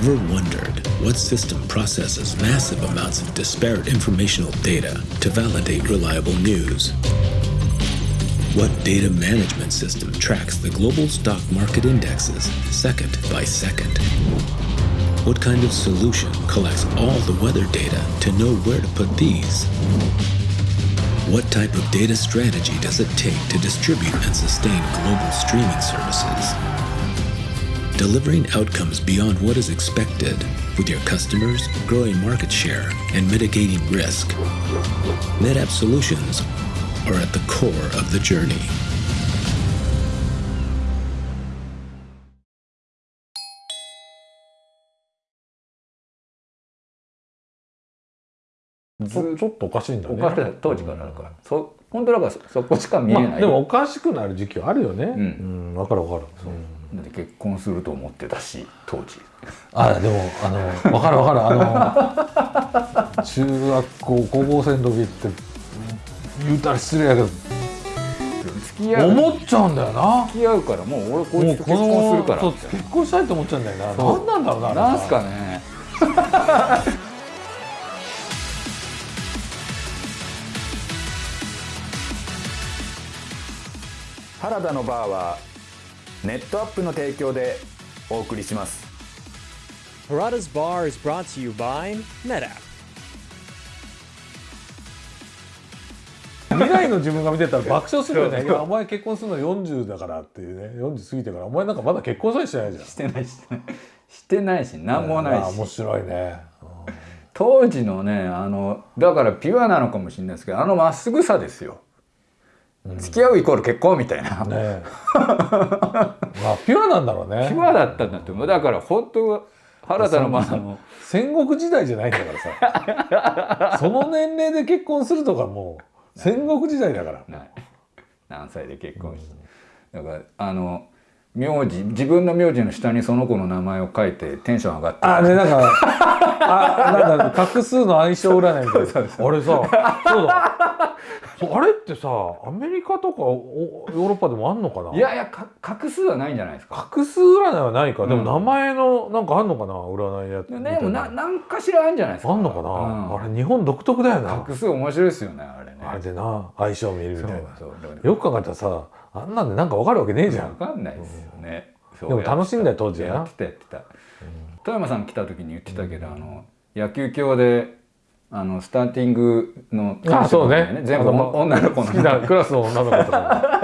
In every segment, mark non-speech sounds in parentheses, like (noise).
Ever wondered what system processes massive amounts of disparate informational data to validate reliable news? What data management system tracks the global stock market indexes second by second? What kind of solution collects all the weather data to know where to put these? What type of data strategy does it take to distribute and sustain global streaming services? Delivering outcomes beyond what is expected with your customers, growing market share, and mitigating risk. NetApp solutions are at the core of the journey. ちょちょっとおかしいんだねおかしい当時からだから、そ本当だからそそこしか見えない、まあでもおかしくなる時期はあるよねんうんわかるわかるうん だって結婚すると思ってたし当時。あでもあのわかるわかる。あの中学校高校生の時って言うたら失礼やけど付き合う。思っちゃうんだよな。付き合うからもう俺こいつと結婚するから。結婚したいと思っちゃうんだよな。何なんだろうなあれなんすかね。原田のバーはネットアップの提供でお送りします。Harada's Bar is brought to you by NetApp. 未来の自分が見てたら爆笑するよね。お前結婚するの40だからっていうね。40過ぎてから。お前なんかまだ結婚さえしてないじゃん。してないしてない。してないし何もないし。あ面白いね。当時のねあのだからピュアなのかもしれないですけどあのまっすぐさですよ、付き合うイコール結婚みたいな、ねえ。(laughs) まあピュアなんだろうね。ピュアだったんだって思う。だから本当原田のまあの。戦国時代じゃないんだからさ。(laughs) その年齢で結婚するとかもう戦国時代だから。何歳で結婚して、だからあの名字自分の名字の下にその子の名前を書いてテンション上がってあねなんかあなんか画数の相性占いみたいなあれさそうだあれってさアメリカとかおヨーロッパでもあんのかな？いやいやか画数はないんじゃないですか。画数占いはないか。でもうん名前のなんかあんのかな？占いのやつでみたいもな何かしらあるんじゃないですか。あんのかな、うん。あれ日本独特だよな。画数面白いですよねあれね。あれでな相性見るみたいな。よく考えたらさあんなんでなんかわかるわけねえじゃん。わかんないですよね、そうでも楽しいんだよ当時やってたやってた、富山さん来た時に言ってたけど、あの野球教であのスターティングのあそうね。全部女の子の。好きなクラスの女の子とか。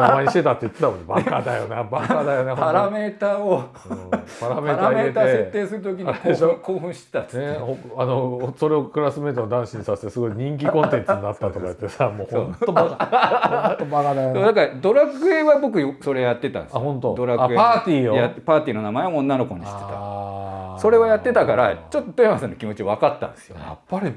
名前にしてたって言ってたもんね。バカだよな。バカだよね。(laughs) パラメーターを。うんパラパメーター入れラメーター設て定する時に興奮してたっつって、ね、ほあのそれをクラスメートの男子にさせてすごい人気コンテンツになったとか言ってさもう本当バカ。本当バカだよ。だからドラクエは僕それやってたんですよ。あ本当ドラクエあパーティーを？やってパーティーの名前を女の子にしてたそれをやってたからちょっと富山さんの気持ち分かったんですよやっぱり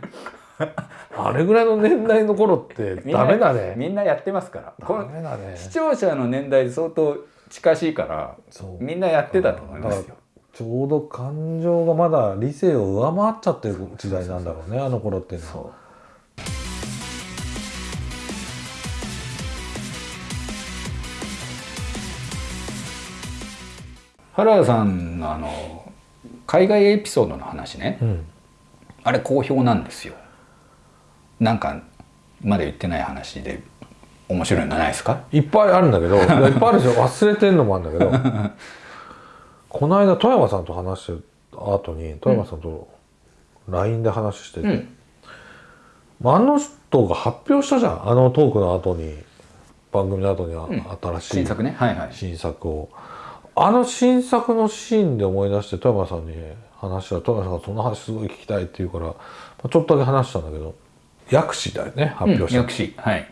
(laughs) あれぐらいの年代の頃ってダメだね。みんなやってますから。こダのメだね。視聴者の年代相当近しいからそうみんなやってたと思いますよ。ちょうど感情がまだ理性を上回っちゃってる時代なんだろうねあの頃っていうのは。原田さんのあの海外エピソードの話ね、うん。あれ好評なんですよ。なんかまだ言ってない話で面白いのないですか？いっぱいあるんだけどいっぱいあるでしょ忘れてんのもあるんだけど。(laughs) この間富山さんと話してた後に富山さんと LINE で話してて、うん。あの人が発表したじゃん。あのトークの後に番組の後にはうん。新しい新作ね。はいはい。新作をあの新作のシーンで思い出して富山さんに話したら富山さんが「その話すごい聞きたい」って言うから、まあちょっとだけ話したんだけど薬師だよね発表した、薬師はい。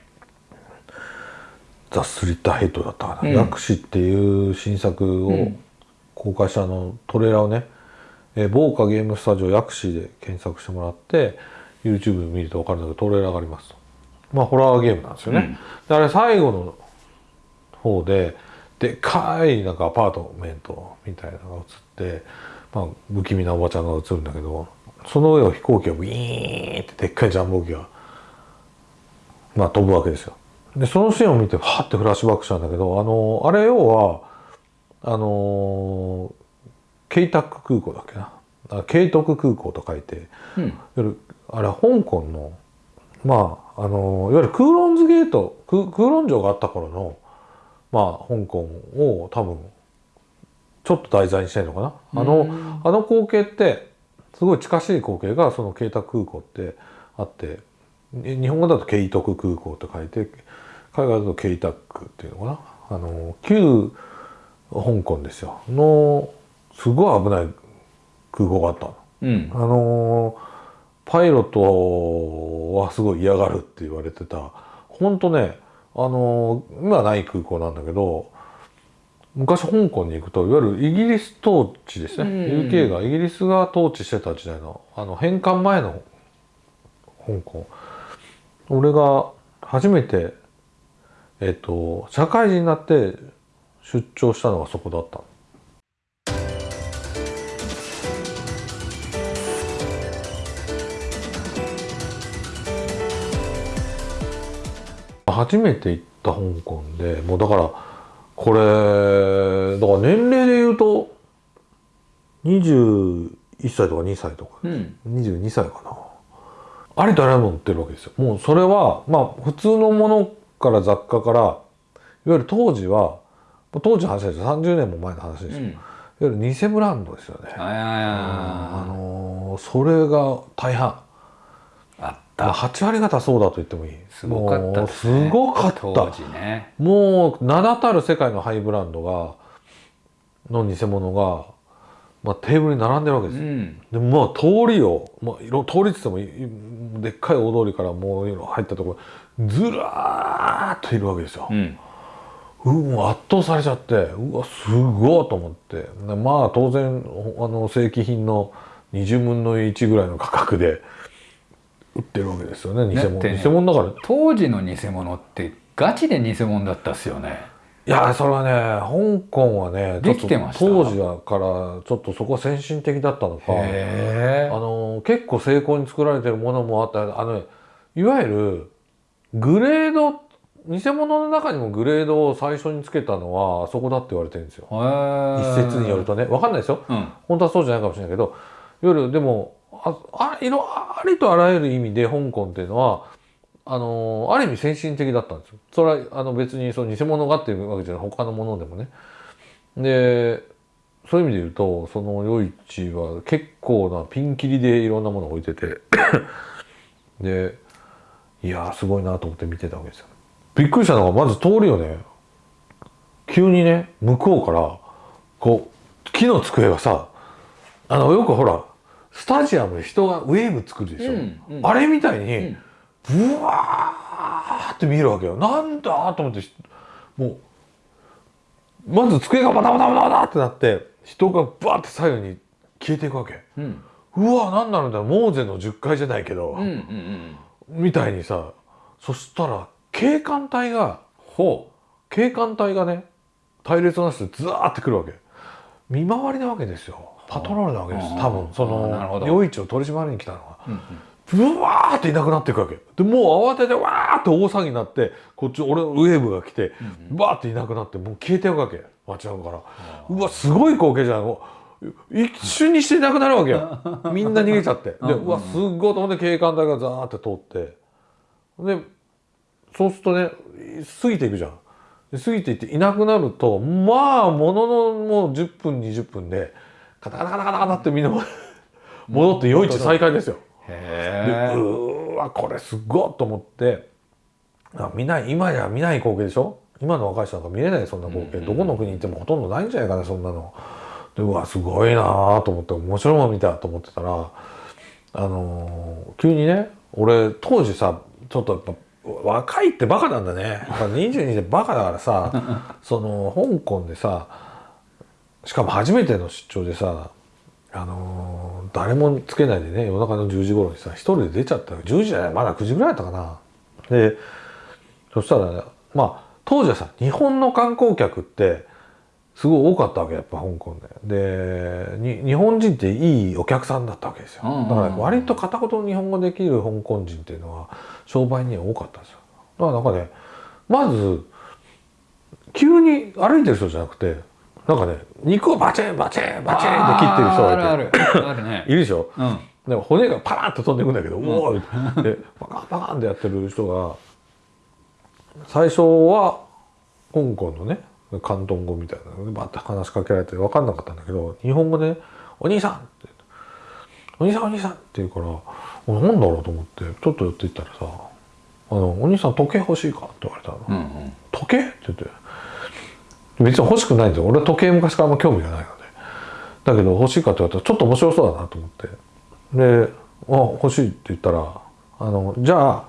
ザ・スリッターヘッドだったかな、うん。薬師っていう新作をん。公開したあのトレーラーをね、えー、某カゲームスタジオ薬師で検索してもらって YouTube で見ると分かるんだけどトレーラーがありますと。まあホラーゲームなんですよね、であれ最後の方ででっかいなんかアパートメントみたいなのが映って、まあ、不気味なおばちゃんが映るんだけどその上を飛行機がビーンってでっかいジャンボ機がまあ飛ぶわけですよ。でそのシーンを見てはってフラッシュバックしたんだけどあのあれ要はあのケイタック空港だっけな？あケイトク空港と書いてうんいわゆるあれは香港のまああのいわゆるクーロンズゲートククーロン城があった頃のまあ香港を多分ちょっと題材にしてるのかな？あのあの光景ってすごい近しい光景がそのケイタク空港ってあってに日本語だとケイトク空港って書いて海外だとケイタックっていうのかな？あの旧香港ですよのすごい危ない空港があったの。うん。あのーパイロットはすごい嫌がるって言われてた。ほんとねあのー今はない空港なんだけど昔香港に行くといわゆるイギリス統治ですね、うん。UK がイギリスが統治してた時代のあの返還前の香港。俺が初めてえっと社会人になって出張したのがそこだったの初めて行った香港でもうだからこれだから年齢で言うと21歳とか2歳とかうん。22歳かな。ありとあらゆるもの売ってるわけですよ。もうそれはまあ普通のものから雑貨からいわゆる当時は当時の話ですよ。30年も前の話ですよ、うん。いわゆる偽ブランドですよね、あのーそれが大半た8割方そうだと言ってもいい。すごかったね。すごかった。当時ね。もう名だたる世界のハイブランドがの偽物が、まあ、テーブルに並んでるわけですよ、うん。でまあ通りを、まあ、通りっつってもでっかい大通りからもう入ったところずらーっといるわけですよ。う、ん。うもう圧倒されちゃってうわすごいと思って。でまあ当然あの正規品の20分の1ぐらいの価格で売ってるわけですよね偽物、ね偽物だから。当時の偽物ってガチで偽物だったっすよね。いやそれはね香港はねできてました？と当時はからちょっとそこは先進的だったのか。へあの結構精巧に作られてるものもあった。あのねいわゆるグレード偽物の中にもグレードを最初につけたのはあそこだって言われてるんですよ。一説によるとね。分かんないですよ。うん。本当はそうじゃないかもしれないけどいわゆるでもああいろありとあらゆる意味で香港っていうのはあのある意味先進的だったんですよ。それはあの別にその偽物がっていうわけじゃない他のものでもね。でそういう意味で言うとその夜市は結構なピンキリでいろんなものを置いててでいやすごいなと思って見てたわけですよ。びっくりしたのがまず通りをね急にね向こうからこう木の机がさあのよくほらスタジアムで人がウェーブ作るでしょ、うんうん。あれみたいに、ん。ブワーって見えるわけよ。なんだと思ってもうまず机がバタバタバタバタってなって人がバーって左右に消えていくわけ。うん。うわ何なのだモーゼの10階じゃないけど、うんうんうん。みたいにさそしたら警官隊がほ警官隊がね隊列なしでズワーってくるわけ。見回りなわけですよパトロールなわけですはあ多分。その夜市を取り締まりに来たのは。う、うん。ブワーっていなくなっていくわけでもう慌ててわーって大騒ぎになってこっち俺のウェーブが来てバーっていなくなってもう消えていくわけ。街中から。うわすごい光景じゃん。一瞬にしていなくなるわけよ。(laughs) みんな逃げちゃって。でうわすっごいと思って警官隊がザーって通って。でそうするとね過ぎていくじゃん。で過ぎていっていなくなるとまあもののもう10分20分でカタカタカタカタってみんな戻って夜市再開ですよ。でへえうーわこれすごいと思ってあ見ない今じゃ見ない光景でしょ？今の若い人なんか見れないそんな光景、どこの国に行ってもほとんどないんじゃないかなそんなの。でうわすごいなと思って面白いもの見たと思ってたらあのー急にね俺当時さちょっとやっぱ若いってバカなんだね。やっぱ22でバカだからさ (laughs) その香港でさしかも初めての出張でさあのー誰もつけないでね夜中の10時頃にさ一人で出ちゃった10時じゃないまだ9時ぐらいだったかな。でそしたらねまあ当時はさ日本の観光客ってすごい多かったわけやっぱ香港で。でに日本人っていいお客さんだったわけですよ。うんうんうん。だから割と片言日本語できる香港人っていうのは商売には多かったんですよ。だからなんかねまず急に歩いてる人じゃなくてなんかね肉をバチンバチンバチンって切ってる人がいてあるあるあるね (laughs) いるでしょ？うんなんか骨がパラッと飛んでいくんだけど、おおーでパカンパカンってやってる人が最初は香港のね広東語みたいなのでバッて話しかけられて分かんなかったんだけど日本語で「お兄さん!」って「お兄さんお兄さん!」って言うから「おなんだろう?」と思ってちょっと寄っていったらさ「あのお兄さん時計欲しいか?」って言われたの。うんうん時計？って言って別に欲しくないんですよ。俺は時計昔からあんま興味がないので。だけど欲しいかって言われたらちょっと面白そうだなと思って。で「あ欲しい」って言ったら「あのじゃあ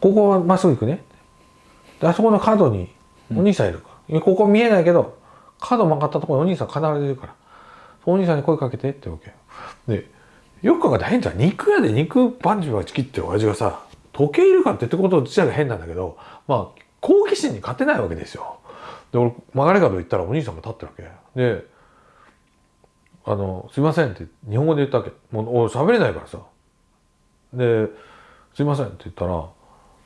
ここはまっすぐ行くね」であそこの角にお兄さんいるから、ここ見えないけど角曲がったところにお兄さん必ずいるから。お兄さんに声かけてってわけ。でよく考えたら変じゃん。肉屋で肉バンジバチ切って親父がさ時計いるかってってこと自体が変なんだけどまあ好奇心に勝てないわけですよ。で俺曲がり角行ったらお兄さんが立ってるわけで「あのすいません」って日本語で言ったわけもう俺喋れないからさで「すいません」って言ったら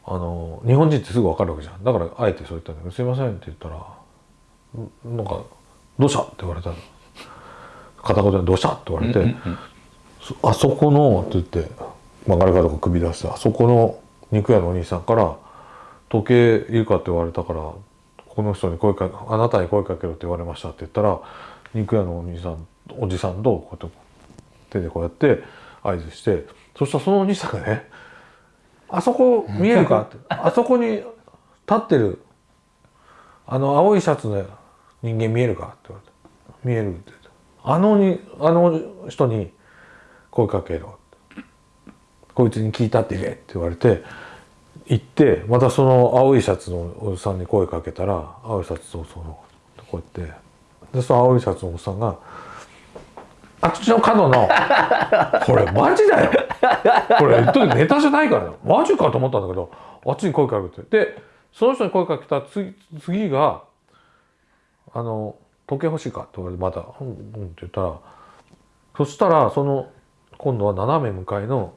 あの日本人ってすぐ分かるわけじゃんだからあえてそう言ったんだけど「すいません」って言ったらんなんか「どうした?」って言われたの片言で「どうした?」って言われて「そあそこの」って言って曲がり角が首出してあそこの肉屋のお兄さんから「時計いるか?」って言われたからこの人に声かあなたに声かけろって言われましたって言ったら肉屋のお兄さんおじさんとこうやって手でこうやって合図してそしたらそのお兄さんがね「あそこ見えるか?」って「あそこに立ってるあの青いシャツの人間見えるか?」って言われて「見える」って言って「あのにあの人に声かけろ」「こいつに聞いたって言え」って言われて行ってまたその青いシャツのおじさんに声かけたら青いシャツとそのこうやって。でその青いシャツのおじさんが「あっちの角のこれマジだよ。これ言っとネタじゃないからよ。マジかと思ったんだけどあっちに声かけて。でその人に声かけた次次が「あの時計欲しいか?」って言われてまた「うんうん」って言ったらそしたらその今度は斜め向かいの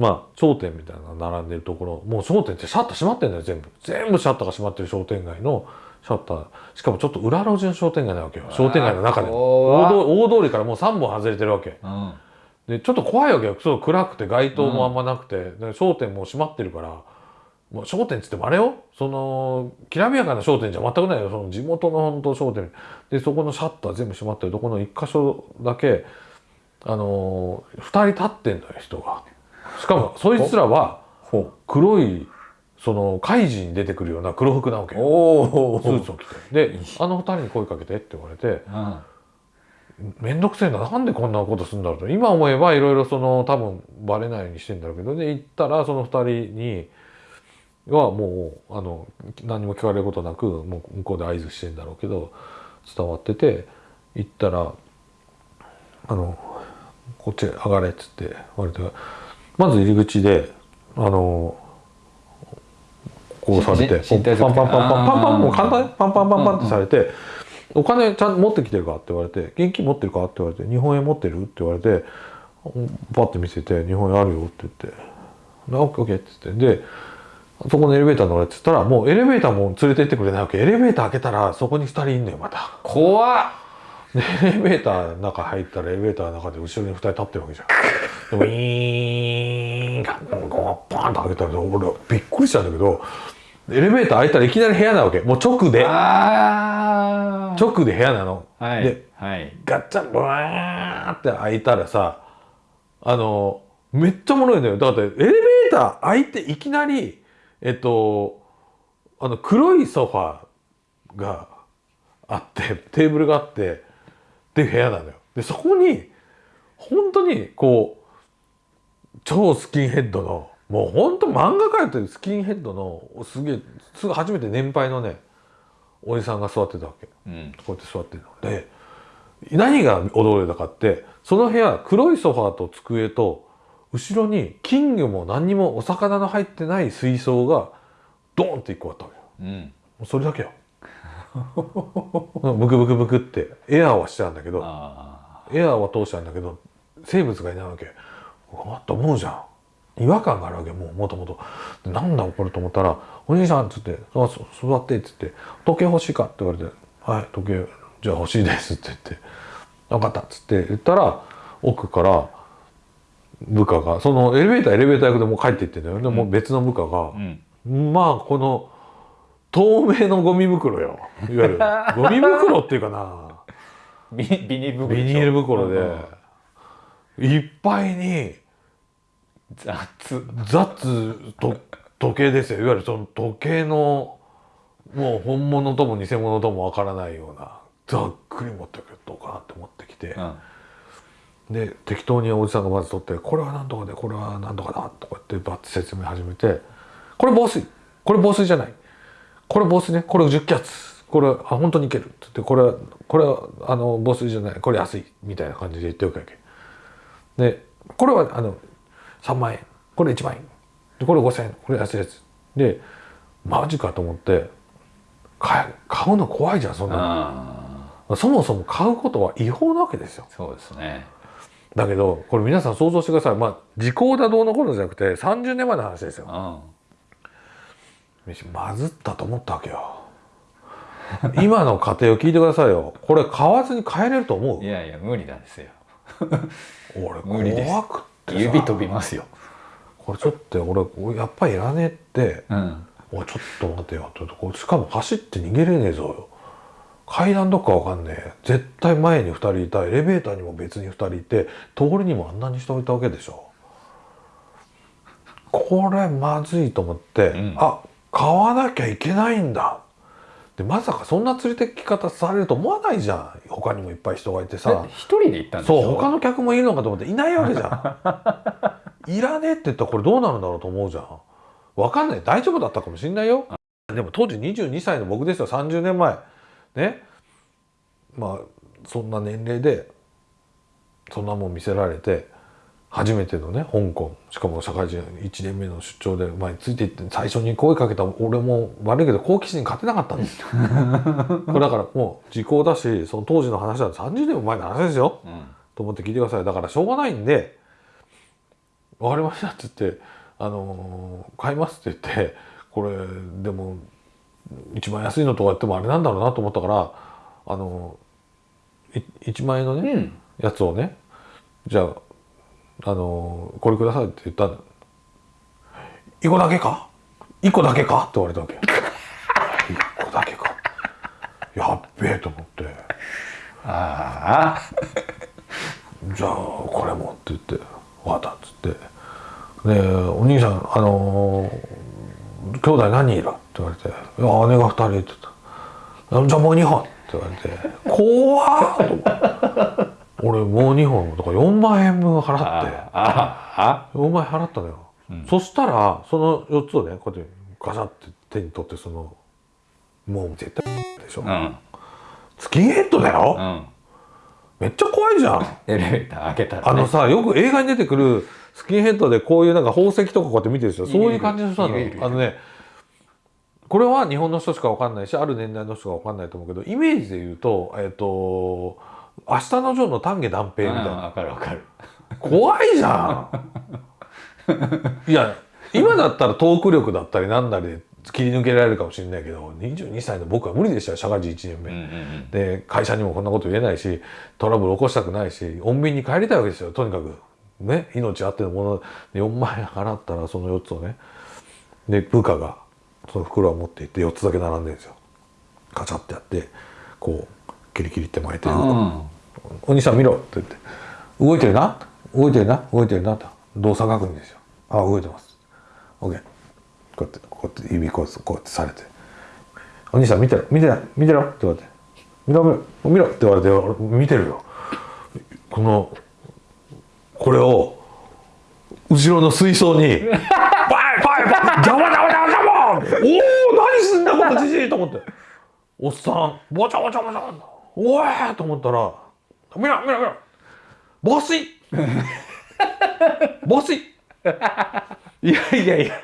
まあ商店みたいなのが並んでるところ。もう商店ってシャッター閉まってんだよ全部。全部シャッターが閉まってる商店街のシャッター。しかもちょっと裏路地の商店街なわけよ。商店街の中で大通りからもう3本外れてるわけ。うん。でちょっと怖いわけよ。そう暗くて街灯もあんまなくて、で商店も閉まってるから。もう商店っつってもあれよ。そのきらびやかな商店じゃ全くないよ。その地元の本当商店。でそこのシャッター全部閉まってるとこの一箇所だけあのー、2人立ってんだよ人がしかもそいつらはほ黒いその怪人に出てくるような黒服なわけうよ。おおスーツを着て。であの2人に声かけてって言われてうん。めんどくせえななんでこんなことするんだろうと。今思えばいろいろその多分バレないようにしてんだろうけど。で行ったらその2人にはもうあの何も聞かれることなくもう向こうで合図してんだろうけど伝わってて行ったらあのこっちへ上がれっつって言われてまず入り口であのこうされてパンパンパンパンパンパンもう簡単にパンパンパンパンってされて「お金ちゃんと持ってきてるか?」って言われて「現金持ってるか?」って言われて「日本円持ってる?」って言われてパッて見せて「日本円あるよ」って言って「でオッケーオッケー」って言ってでそこのエレベーター乗れって言ったらもうエレベーターも連れてってくれないわけエレベーター開けたらそこに2人いんのよまた。怖っでエレベーターの中入ったらエレベーターの中で後ろに2人立ってるわけじゃん。でウィーンガンゴーバーンと開けたら俺びっくりしたんだけどエレベーター開いたらいきなり部屋なわけ。もう直で。直で部屋なの。はいではい。ガッチャンブワーって開いたらさあのめっちゃおもろいのよ。だってエレベーター開いていきなりえっとあの黒いソファーがあってテーブルがあってっていう部屋なのよ。でそこに本当にこう超スキンヘッドのもう本当漫画描いてるスキンヘッドのすげえすぐ初めて年配のねおじさんが座ってたわけ。うん。こうやって座ってるの。で何が驚いたかってその部屋黒いソファーと机と後ろに金魚も何にもお魚の入ってない水槽がドーンって一個あったわけよ。うん。それだけよ。ブクブクブクってエアーはしてたんだけどあエアーは通したんだけど生物がいないわけ。うわっと思うじゃん。違和感があるわけもうもともと。なんだこれと思ったら「お兄さん」っつって「あそ座って」っつって「時計欲しいか?」って言われて「「はい時計じゃあ欲しいです」って言って「分かった」っつって言ったら奥から部下がそのエレベーターエレベーター役でもう帰っていってんだよ。でもう別の部下が、うん。まあこの透明のゴミ袋よ。いわゆる (laughs) ゴミ袋っていうかな。ビビニール袋でいっぱいに雑。雑と時計ですよ。いわゆるその時計のもう本物とも偽物ともわからないようなざっくり持ってくるどうかなって持ってきて、うん。で適当におじさんがまず取って「これは何とかでこれは何とかだ」とかってバッて説明始めて「これ防水。これ防水じゃない。これ防水ね。これ10気圧。これあ本当にいける」って言って「これはこれはあの防水じゃない。これ安い」みたいな感じで言っておくわけ。でこれはあの3万円。これ1万円。でこれ5,000円。これ安いやつ。でマジかと思って買え買うの怖いじゃんそんなあのそもそも買うことは違法なわけですよ。ーそうですね。だけどこれ皆さん想像してください。まあ時効だどうのこうのじゃなくて30年前の話ですよ。うん。まずったと思ったわけよ。今の家庭を聞いてくださいよ。これ買わずに帰れると思う？いやいや無理なんですよ。俺 (laughs) 無理怖く指飛びますよ。これちょっと俺俺やっぱりいらねえってうん「おいちょっと待てよ」ってこれしかも走って逃げれねえぞよ。階段どっかわかんねえ。絶対前に2人いたエレベーターにも別に2人いて通りにもあんなに人いたわけでしょ。これまずいと思って、うん。あ買わなきゃいけないんだでまさかそんな連れてき方されると思わないじゃん。他にもいっぱい人がいてさ。一人で行ったんでしょ？そう他の客もいるのかと思っていないわけじゃん。(laughs) いらねえって言ったらこれどうなるんだろうと思うじゃん。わかんない。大丈夫だったかもしんないよ。でも当時22歳の僕ですよ。30年前。ね。まあそんな年齢でそんなもん見せられて初めてのね香港。しかも社会人1年目の出張で前についていって最初に声かけた俺も悪いけど好奇心に勝てなかったんですよこれだからもう時効だしその当時の話は30年も前の話ですよ。うん。と思って聞いてください。だからしょうがないんで「分かりました」って言って「あのー買います」って言ってこれでも一番安いのとか言ってもあれなんだろうなと思ったからあのーい1万円のね、うん。やつをねじゃああのーこれくださいって言ったの「1個だけか ?1 個だけか?」って言われたわけ1個だけかやっべえと思って。ああじゃあこれもって言って「分かった」っつって「でお兄さんあのー兄弟何人いる?」って言われて「いや姉が2人」って言った「じゃあもう2本」って言われて「怖っ!」と思って俺もう2本だから4万円分払って。ああ4万円払ったのよ、そしたらその4つをねこうやってガシャって手に取ってそのもう絶対でしょ、うん。スキンヘッドだよ、うん。めっちゃ怖いじゃん。エレベーター開けたら、ね、あのさよく映画に出てくるスキンヘッドでこういうなんか宝石とかこうやって見てるでしょそういう感じの人なの。あのねこれは日本の人しかわかんないしある年代の人がわかんないと思うけどイメージで言うとえっ、と「明日のジョー」の丹下断平みたいな。うんわかるわかる。怖いじゃん。いや今だったらトーク力だったりなんだりで切り抜けられるかもしれないけど22歳の僕は無理でしたよ社会人1年目。うんうんうん。で会社にもこんなこと言えないしトラブル起こしたくないし穏便に帰りたいわけですよとにかく。ね命あってのもの。で4万円払ったらその4つをね。で部下がその袋を持っていって4つだけ並んでるんですよ。ガチャってやってこうキリキリって巻いてる、うん。お兄さん見ろって言って。動いてるな？動いてるな？動いてるな？と。動作確認ですよ。あ動いてます。OK こうやってこうやって指こうこうやってされて。お兄さん見てろ。見てろ見てろ？って言われて。見ろ見ろ。見ろって言われて俺見てるよ。このこれを後ろの水槽に「(laughs) パイパイパイ邪魔邪魔邪魔邪魔!」おお何すんだこのじじいと思って。おっさん。ぼちゃぼちゃぼちゃおいと思ったら「見ろ見ろ見ろ。防水防水いやいやいや。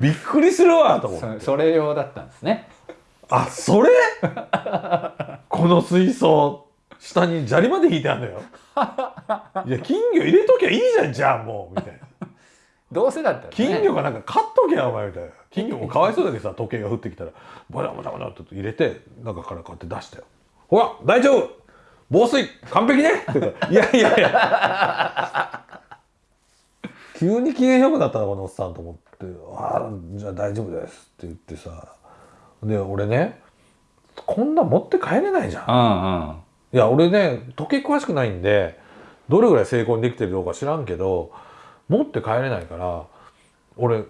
びっくりするわと思って。そそれ用だったんですね。あそれ？この水槽下に砂利まで引いてあるのよ。いや金魚入れときゃいいじゃんじゃあもう。みたいなどうせだったら、ね、金魚がなんか買っとけやお前みたいな。金魚もかわいそうだけどさ時計が降ってきたら。ボタボタボタって入れて中からこうやって出したよ。ほら大丈夫。防水完璧ね。いやいやいや。(laughs) 急に機嫌よくなったなこのおっさんと思って「ああじゃあ大丈夫です」って言ってさ。で俺ねこんな持って帰れないじゃん。うんうん。いや俺ね時計詳しくないんでどれぐらい成功にできてるのか知らんけど持って帰れないから俺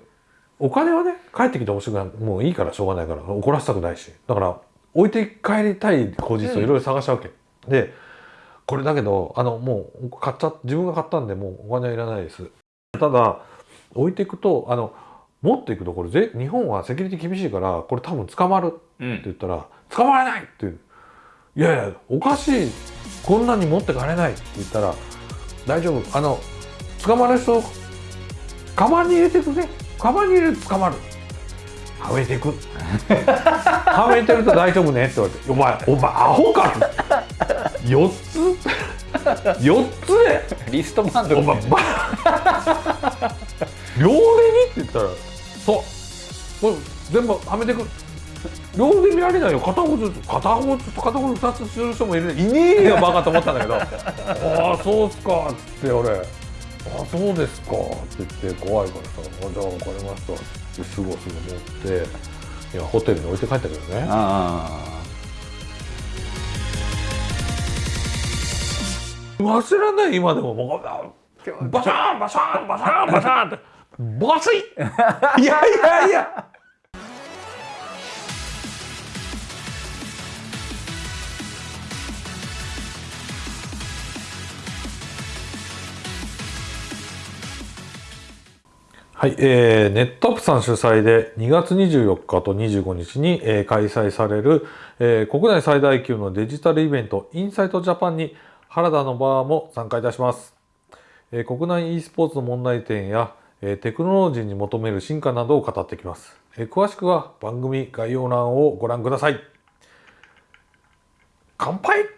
お金はね帰ってきてほしくない。もういいからしょうがないから怒らせたくないし。だから置いて帰りたい口実をいろいろ探したわけ、でこれだけどあのもう買っちゃ自分が買ったんでもうお金はいらないです。ただ置いていくとあの持っていくとこれぜ日本はセキュリティ厳しいからこれ多分捕まるって言ったら「捕まらない!」って言う。いやいやおかしい。こんなに持って帰れないって言ったら大丈夫。あの捕まる人カバンに入れてくねカバンに入れると捕まる。はめてく。はめてると大丈夫ねって言われて「お前お前アホか!」4つ？4つで。リストバンドお前ば両腕にって言ったら。そう。これ全部はめてく。両腕見られないよ。片方ずつ。片方ずつ片方2つする人もいるいねえよバカと思ったんだけどああそうっすかっつって俺あそうですか。って言って怖いからさあじゃあ分かりました。ってすぐすぐ持って今ホテルに置いて帰ったけどね。あ忘れない今でも。もうあバシャーンバシャーンバシャーンバシャーンって。バスイ (laughs) いやいやいやはい、えー、ネットアップさん主催で2月24日と25日に、えー開催される、えー国内最大級のデジタルイベントインサイトジャパンに原田のバーも参加いたします。えー国内 e スポーツの問題点や、えーテクノロジーに求める進化などを語ってきます。えー詳しくは番組概要欄をご覧ください。乾杯